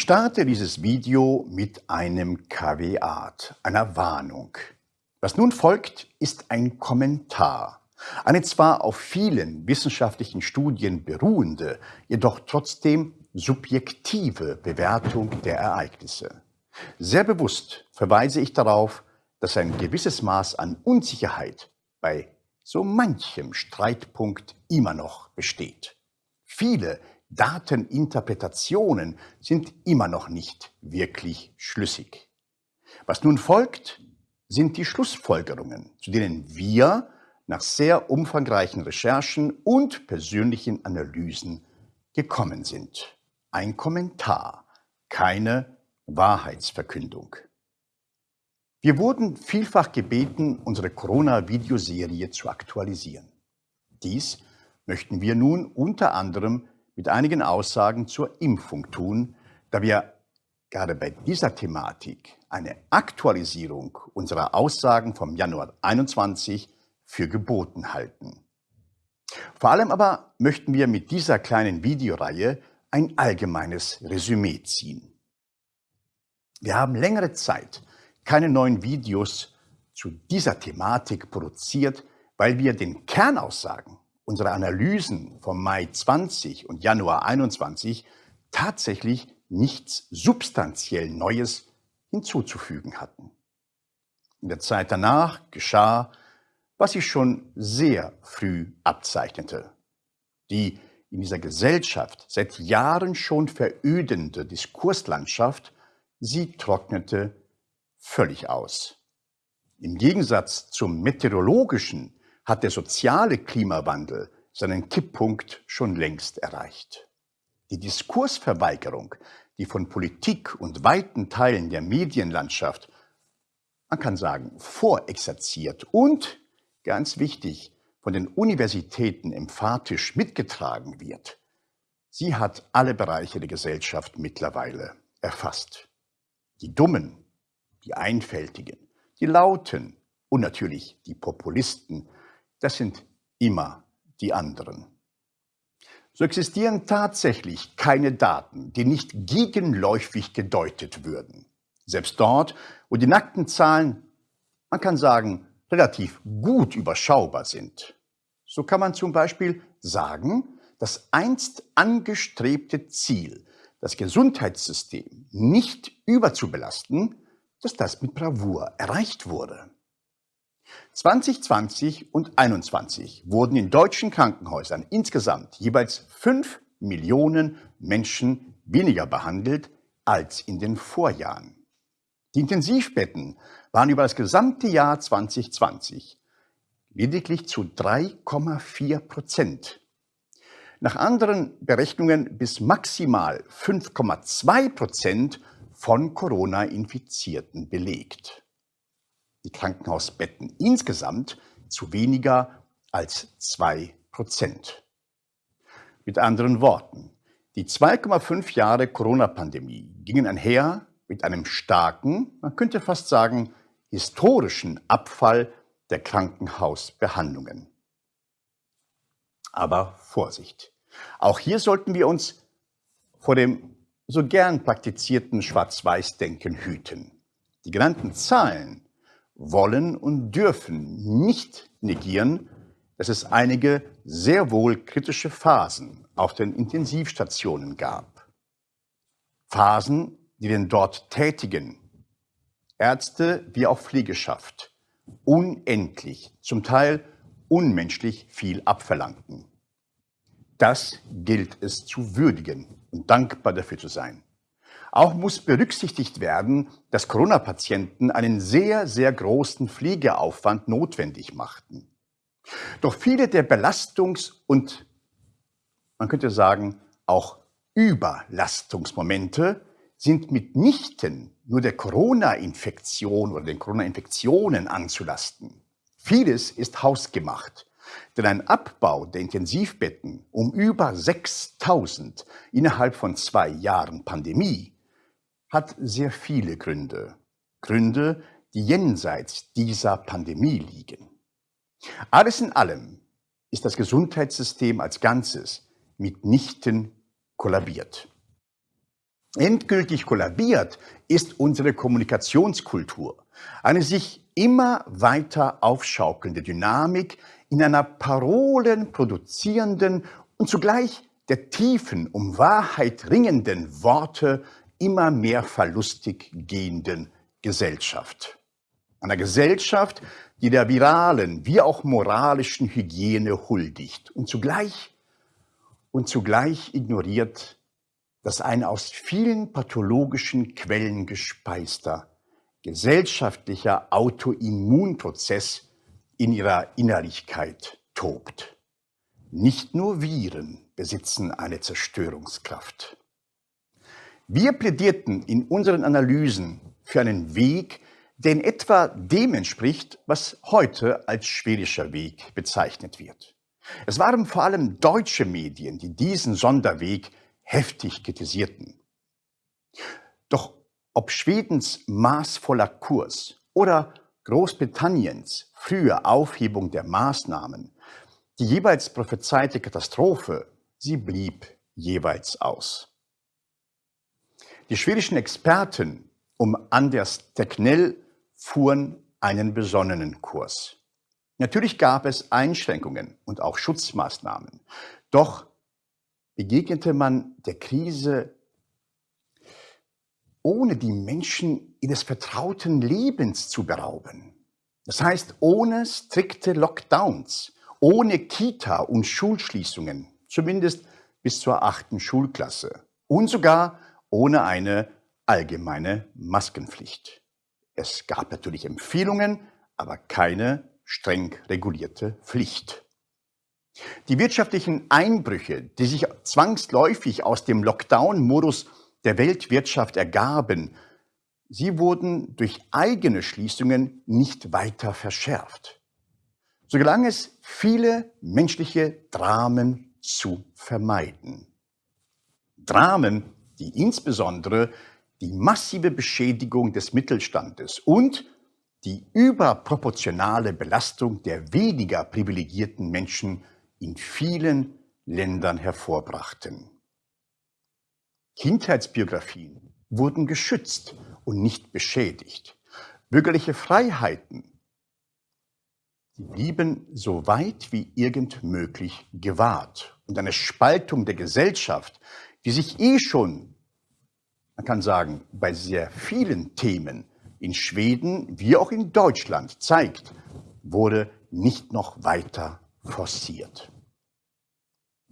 Ich starte dieses Video mit einem Kaveat, einer Warnung. Was nun folgt, ist ein Kommentar. Eine zwar auf vielen wissenschaftlichen Studien beruhende, jedoch trotzdem subjektive Bewertung der Ereignisse. Sehr bewusst verweise ich darauf, dass ein gewisses Maß an Unsicherheit bei so manchem Streitpunkt immer noch besteht. Viele Dateninterpretationen sind immer noch nicht wirklich schlüssig. Was nun folgt, sind die Schlussfolgerungen, zu denen wir nach sehr umfangreichen Recherchen und persönlichen Analysen gekommen sind. Ein Kommentar, keine Wahrheitsverkündung. Wir wurden vielfach gebeten, unsere Corona-Videoserie zu aktualisieren. Dies möchten wir nun unter anderem mit einigen Aussagen zur Impfung tun, da wir gerade bei dieser Thematik eine Aktualisierung unserer Aussagen vom Januar 21 für geboten halten. Vor allem aber möchten wir mit dieser kleinen Videoreihe ein allgemeines Resümee ziehen. Wir haben längere Zeit keine neuen Videos zu dieser Thematik produziert, weil wir den Kernaussagen unsere Analysen vom Mai 20 und Januar 21 tatsächlich nichts substanziell Neues hinzuzufügen hatten. In der Zeit danach geschah, was sich schon sehr früh abzeichnete. Die in dieser Gesellschaft seit Jahren schon verödende Diskurslandschaft, sie trocknete völlig aus. Im Gegensatz zum meteorologischen hat der soziale Klimawandel seinen Kipppunkt schon längst erreicht. Die Diskursverweigerung, die von Politik und weiten Teilen der Medienlandschaft, man kann sagen, vorexerziert und, ganz wichtig, von den Universitäten emphatisch mitgetragen wird, sie hat alle Bereiche der Gesellschaft mittlerweile erfasst. Die Dummen, die Einfältigen, die Lauten und natürlich die Populisten das sind immer die anderen. So existieren tatsächlich keine Daten, die nicht gegenläufig gedeutet würden. Selbst dort, wo die nackten Zahlen, man kann sagen, relativ gut überschaubar sind. So kann man zum Beispiel sagen, das einst angestrebte Ziel, das Gesundheitssystem nicht überzubelasten, dass das mit Bravour erreicht wurde. 2020 und 2021 wurden in deutschen Krankenhäusern insgesamt jeweils 5 Millionen Menschen weniger behandelt als in den Vorjahren. Die Intensivbetten waren über das gesamte Jahr 2020 lediglich zu 3,4 Prozent. Nach anderen Berechnungen bis maximal 5,2 Prozent von Corona-Infizierten belegt die Krankenhausbetten insgesamt zu weniger als zwei Prozent. Mit anderen Worten, die 2,5 Jahre Corona-Pandemie gingen einher mit einem starken, man könnte fast sagen, historischen Abfall der Krankenhausbehandlungen. Aber Vorsicht! Auch hier sollten wir uns vor dem so gern praktizierten Schwarz-Weiß-Denken hüten. Die genannten Zahlen wollen und dürfen nicht negieren, dass es einige sehr wohl kritische Phasen auf den Intensivstationen gab. Phasen, die den dort Tätigen, Ärzte wie auch Pflegeschaft, unendlich, zum Teil unmenschlich viel abverlangten. Das gilt es zu würdigen und dankbar dafür zu sein. Auch muss berücksichtigt werden, dass Corona-Patienten einen sehr, sehr großen Pflegeaufwand notwendig machten. Doch viele der Belastungs- und, man könnte sagen, auch Überlastungsmomente sind mitnichten nur der Corona-Infektion oder den Corona-Infektionen anzulasten. Vieles ist hausgemacht. Denn ein Abbau der Intensivbetten um über 6000 innerhalb von zwei Jahren Pandemie hat sehr viele Gründe. Gründe, die jenseits dieser Pandemie liegen. Alles in allem ist das Gesundheitssystem als Ganzes mitnichten kollabiert. Endgültig kollabiert ist unsere Kommunikationskultur. Eine sich immer weiter aufschaukelnde Dynamik in einer Parolen produzierenden und zugleich der tiefen, um Wahrheit ringenden Worte immer mehr verlustig gehenden Gesellschaft. Einer Gesellschaft, die der viralen wie auch moralischen Hygiene huldigt und zugleich, und zugleich ignoriert, dass ein aus vielen pathologischen Quellen gespeister gesellschaftlicher Autoimmunprozess in ihrer Innerlichkeit tobt. Nicht nur Viren besitzen eine Zerstörungskraft. Wir plädierten in unseren Analysen für einen Weg, der in etwa dem entspricht, was heute als schwedischer Weg bezeichnet wird. Es waren vor allem deutsche Medien, die diesen Sonderweg heftig kritisierten. Doch ob Schwedens maßvoller Kurs oder Großbritanniens frühe Aufhebung der Maßnahmen, die jeweils prophezeite Katastrophe, sie blieb jeweils aus. Die schwedischen Experten um Anders Tegnell fuhren einen besonnenen Kurs. Natürlich gab es Einschränkungen und auch Schutzmaßnahmen. Doch begegnete man der Krise ohne die Menschen ihres vertrauten Lebens zu berauben. Das heißt, ohne strikte Lockdowns, ohne Kita- und Schulschließungen, zumindest bis zur achten Schulklasse und sogar ohne eine allgemeine Maskenpflicht. Es gab natürlich Empfehlungen, aber keine streng regulierte Pflicht. Die wirtschaftlichen Einbrüche, die sich zwangsläufig aus dem Lockdown-Modus der Weltwirtschaft ergaben, sie wurden durch eigene Schließungen nicht weiter verschärft. So gelang es, viele menschliche Dramen zu vermeiden. Dramen, die insbesondere die massive Beschädigung des Mittelstandes und die überproportionale Belastung der weniger privilegierten Menschen in vielen Ländern hervorbrachten. Kindheitsbiografien wurden geschützt und nicht beschädigt. Bürgerliche Freiheiten blieben so weit wie irgend möglich gewahrt. Und eine Spaltung der Gesellschaft, die sich eh schon, man kann sagen, bei sehr vielen Themen in Schweden wie auch in Deutschland zeigt, wurde nicht noch weiter forciert.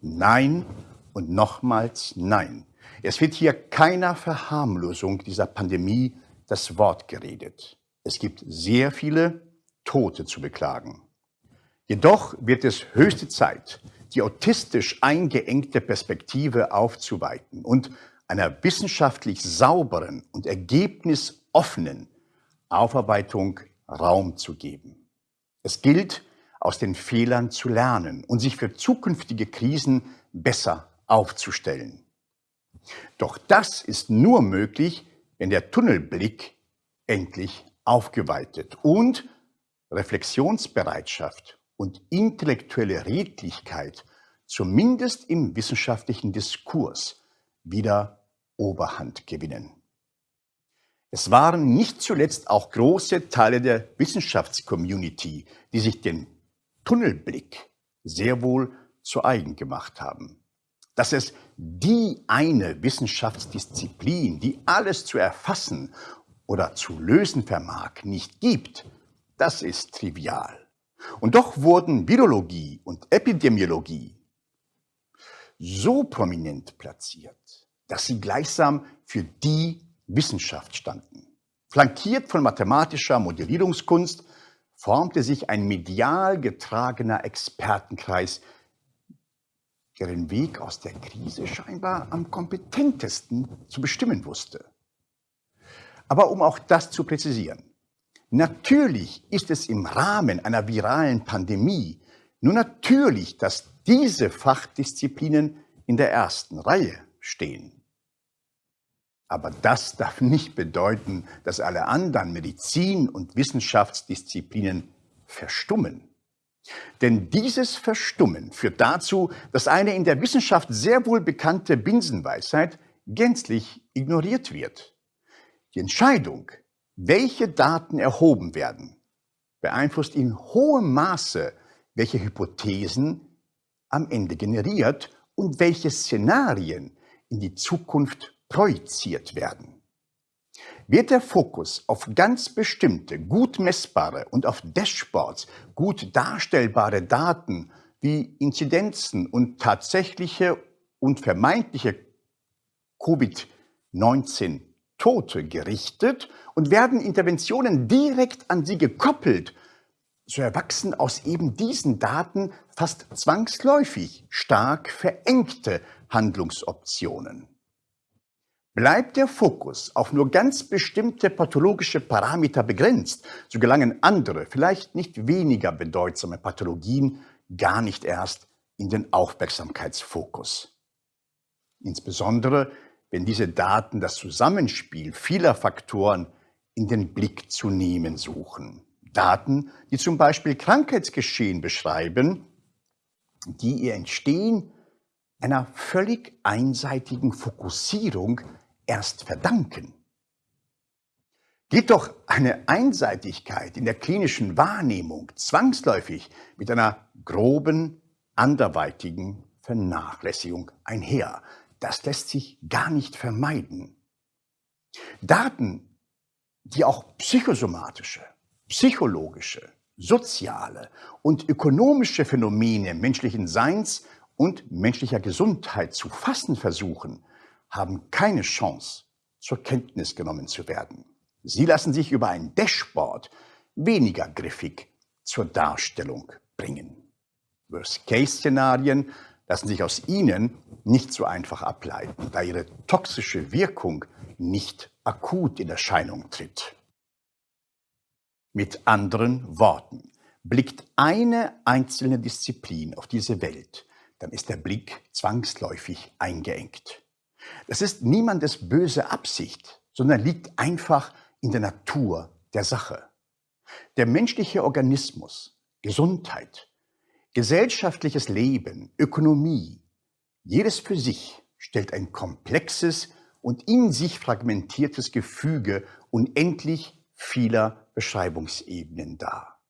Nein und nochmals nein. Es wird hier keiner Verharmlosung dieser Pandemie das Wort geredet. Es gibt sehr viele Tote zu beklagen. Jedoch wird es höchste Zeit, die autistisch eingeengte Perspektive aufzuweiten und einer wissenschaftlich sauberen und ergebnisoffenen Aufarbeitung Raum zu geben. Es gilt, aus den Fehlern zu lernen und sich für zukünftige Krisen besser aufzustellen. Doch das ist nur möglich, wenn der Tunnelblick endlich aufgeweitet und Reflexionsbereitschaft und intellektuelle Redlichkeit zumindest im wissenschaftlichen Diskurs wieder Oberhand gewinnen. Es waren nicht zuletzt auch große Teile der Wissenschaftscommunity, die sich den Tunnelblick sehr wohl zu eigen gemacht haben. Dass es die eine Wissenschaftsdisziplin, die alles zu erfassen oder zu lösen vermag, nicht gibt, das ist trivial. Und doch wurden Virologie und Epidemiologie so prominent platziert, dass sie gleichsam für die Wissenschaft standen. Flankiert von mathematischer Modellierungskunst formte sich ein medial getragener Expertenkreis, der den Weg aus der Krise scheinbar am kompetentesten zu bestimmen wusste. Aber um auch das zu präzisieren, natürlich ist es im Rahmen einer viralen Pandemie nur natürlich, dass diese Fachdisziplinen in der ersten Reihe stehen. Aber das darf nicht bedeuten, dass alle anderen Medizin- und Wissenschaftsdisziplinen verstummen. Denn dieses Verstummen führt dazu, dass eine in der Wissenschaft sehr wohl bekannte Binsenweisheit gänzlich ignoriert wird. Die Entscheidung, welche Daten erhoben werden, beeinflusst in hohem Maße, welche Hypothesen am Ende generiert und welche Szenarien in die Zukunft projiziert werden. Wird der Fokus auf ganz bestimmte, gut messbare und auf Dashboards gut darstellbare Daten wie Inzidenzen und tatsächliche und vermeintliche Covid-19 Tote gerichtet und werden Interventionen direkt an sie gekoppelt, so erwachsen aus eben diesen Daten fast zwangsläufig stark verengte Handlungsoptionen. Bleibt der Fokus auf nur ganz bestimmte pathologische Parameter begrenzt, so gelangen andere, vielleicht nicht weniger bedeutsame Pathologien gar nicht erst in den Aufmerksamkeitsfokus. Insbesondere, wenn diese Daten das Zusammenspiel vieler Faktoren in den Blick zu nehmen suchen. Daten, die zum Beispiel Krankheitsgeschehen beschreiben, die ihr Entstehen einer völlig einseitigen Fokussierung erst verdanken. Geht doch eine Einseitigkeit in der klinischen Wahrnehmung zwangsläufig mit einer groben, anderweitigen Vernachlässigung einher. Das lässt sich gar nicht vermeiden. Daten, die auch psychosomatische, psychologische, soziale und ökonomische Phänomene menschlichen Seins und menschlicher Gesundheit zu fassen versuchen, haben keine Chance, zur Kenntnis genommen zu werden. Sie lassen sich über ein Dashboard weniger griffig zur Darstellung bringen. Worst-Case-Szenarien lassen sich aus ihnen nicht so einfach ableiten, da ihre toxische Wirkung nicht akut in Erscheinung tritt. Mit anderen Worten, blickt eine einzelne Disziplin auf diese Welt, dann ist der Blick zwangsläufig eingeengt. Das ist niemandes böse Absicht, sondern liegt einfach in der Natur der Sache. Der menschliche Organismus, Gesundheit, gesellschaftliches Leben, Ökonomie, jedes für sich stellt ein komplexes und in sich fragmentiertes Gefüge unendlich vieler Beschreibungsebenen dar.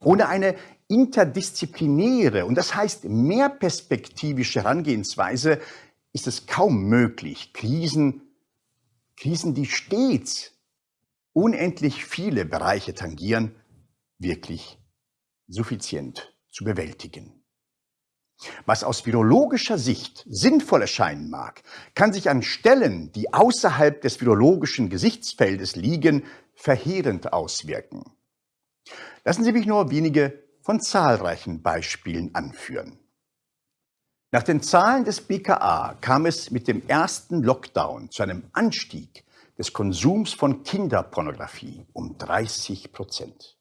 Ohne eine interdisziplinäre und das heißt mehrperspektivische Herangehensweise ist es kaum möglich, Krisen, Krisen, die stets unendlich viele Bereiche tangieren, wirklich suffizient zu bewältigen. Was aus virologischer Sicht sinnvoll erscheinen mag, kann sich an Stellen, die außerhalb des virologischen Gesichtsfeldes liegen, verheerend auswirken. Lassen Sie mich nur wenige von zahlreichen Beispielen anführen. Nach den Zahlen des BKA kam es mit dem ersten Lockdown zu einem Anstieg des Konsums von Kinderpornografie um 30 Prozent.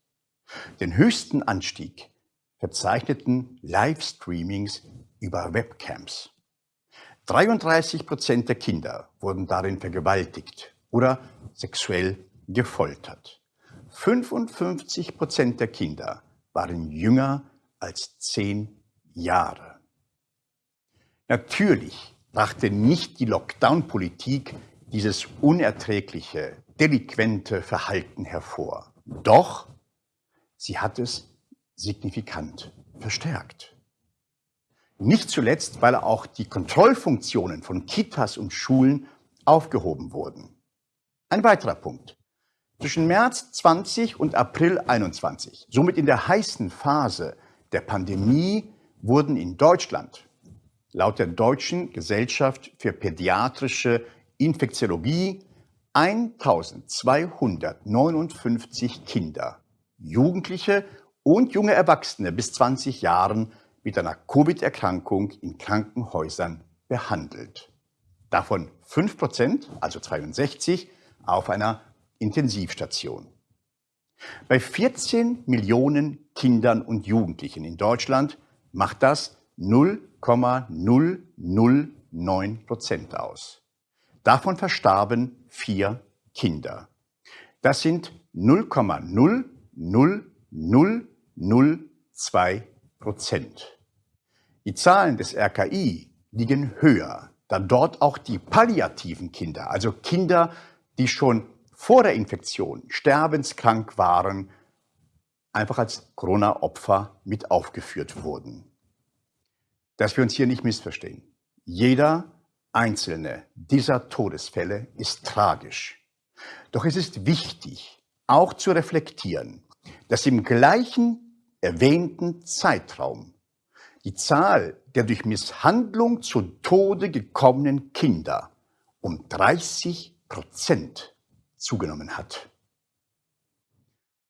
Den höchsten Anstieg verzeichneten Livestreamings über Webcams. 33 Prozent der Kinder wurden darin vergewaltigt oder sexuell gefoltert. 55 Prozent der Kinder waren jünger als zehn Jahre. Natürlich brachte nicht die Lockdown-Politik dieses unerträgliche, delinquente Verhalten hervor. Doch sie hat es signifikant verstärkt. Nicht zuletzt, weil auch die Kontrollfunktionen von Kitas und Schulen aufgehoben wurden. Ein weiterer Punkt. Zwischen März 20 und April 21, somit in der heißen Phase der Pandemie, wurden in Deutschland laut der Deutschen Gesellschaft für pädiatrische Infektiologie 1259 Kinder, Jugendliche und junge Erwachsene bis 20 Jahren mit einer Covid-Erkrankung in Krankenhäusern behandelt. Davon 5 Prozent, also 62, auf einer Intensivstation. Bei 14 Millionen Kindern und Jugendlichen in Deutschland macht das 0,009 Prozent aus. Davon verstarben vier Kinder. Das sind 0,00002 Prozent. Die Zahlen des RKI liegen höher. da dort auch die palliativen Kinder, also Kinder, die schon vor der Infektion sterbenskrank waren, einfach als Corona-Opfer mit aufgeführt wurden. Dass wir uns hier nicht missverstehen. Jeder einzelne dieser Todesfälle ist tragisch. Doch es ist wichtig, auch zu reflektieren, dass im gleichen erwähnten Zeitraum die Zahl der durch Misshandlung zu Tode gekommenen Kinder um 30 Prozent zugenommen hat.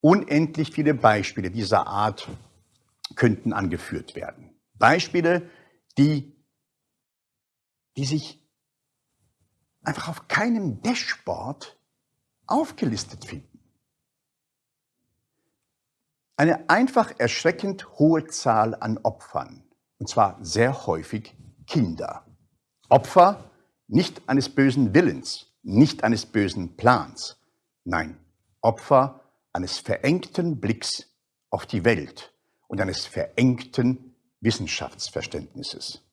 Unendlich viele Beispiele dieser Art könnten angeführt werden. Beispiele, die, die sich einfach auf keinem Dashboard aufgelistet finden. Eine einfach erschreckend hohe Zahl an Opfern und zwar sehr häufig Kinder. Opfer nicht eines bösen Willens, nicht eines bösen Plans, nein, Opfer eines verengten Blicks auf die Welt und eines verengten Wissenschaftsverständnisses.